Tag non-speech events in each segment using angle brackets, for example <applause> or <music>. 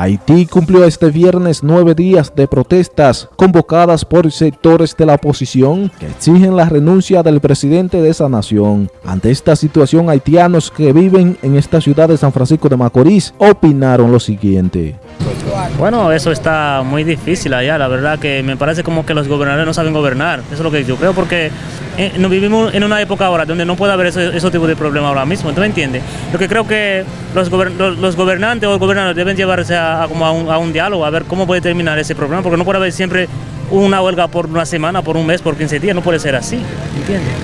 Haití cumplió este viernes nueve días de protestas convocadas por sectores de la oposición que exigen la renuncia del presidente de esa nación. Ante esta situación, haitianos que viven en esta ciudad de San Francisco de Macorís opinaron lo siguiente. Bueno, eso está muy difícil allá, la verdad que me parece como que los gobernadores no saben gobernar, eso es lo que yo creo, porque eh, nos vivimos en una época ahora donde no puede haber ese, ese tipo de problema ahora mismo, ¿tú me entiendes? Lo que creo que los, los, gobernantes o gobernadores deben llevarse a, como a, un, diálogo, a ver cómo puede terminar ese problema, porque no puede haber siempre una huelga por una semana, por un mes, por 15 días, no puede ser así, ¿entiendes?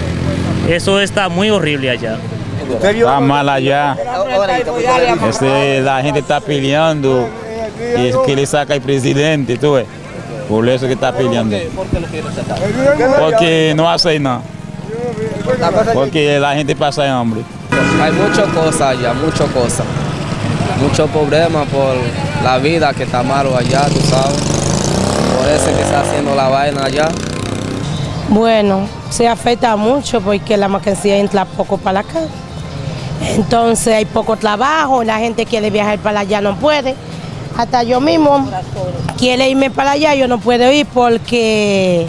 Eso está muy horrible allá. Está mal allá. Este, la gente está peleando y que le saca el presidente, tú ves. Por eso que está peleando. ¿Por qué lo quiere sacar? Porque no hace nada. Porque la gente pasa hambre. Hay muchas cosas allá, muchas cosas. Muchos problemas por la vida que está malo allá, tú sabes. Por eso que está haciendo la vaina allá. Bueno, se afecta mucho porque la mercancía entra poco para acá. Entonces hay poco trabajo, la gente quiere viajar para allá, no puede. Hasta yo mismo quiere irme para allá, yo no puedo ir porque,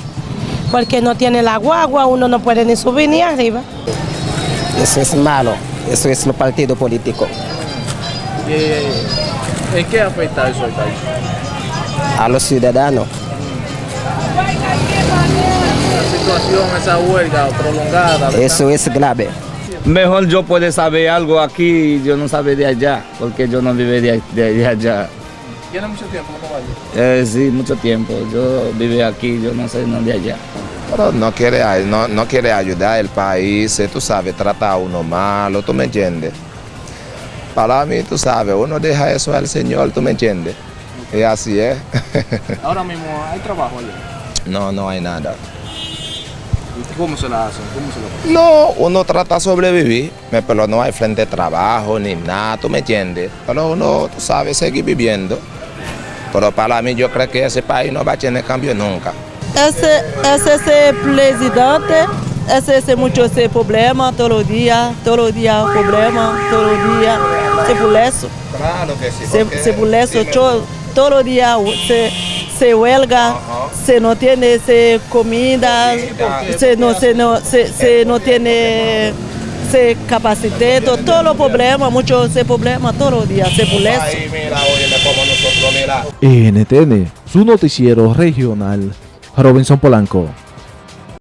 porque no tiene la guagua, uno no puede ni subir ni arriba. Eso es malo, eso es el partido político. ¿En qué afecta eso al país? A los ciudadanos. La situación, esa huelga prolongada. Eso es grave. Mejor yo puedo saber algo aquí, yo no sabe de allá, porque yo no vive de, de allá. ¿Tiene mucho tiempo no eh, sí, mucho tiempo. Yo vivo aquí, yo no sé no de allá. Pero no quiere, no, no quiere ayudar al país, tú sabes, trata a uno malo, ¿tú me entiendes? Para mí, tú sabes, uno deja eso al Señor, ¿tú me entiendes? Y así es. <laughs> Ahora mismo, ¿hay trabajo allá? No, no hay nada. ¿Y cómo se la hacen? ¿Cómo se No, uno trata de sobrevivir, pero no hay frente de trabajo ni nada, ¿tú me entiendes? Pero uno, tú sabes, seguir viviendo. Pero para mí yo creo que ese país no va a tener cambio nunca. Ese, ese, presidente, ese, ese mucho ese problema todos los días, todos los días problema, todos los días, se por eso. Claro que sí. Se, se por eso, todos los días se, se huelga, se no tiene se comida, se no, se no, se, se no tiene se capacité, todos los problemas, muchos problemas todos los días, se eso. NTN, su noticiero regional, Robinson Polanco.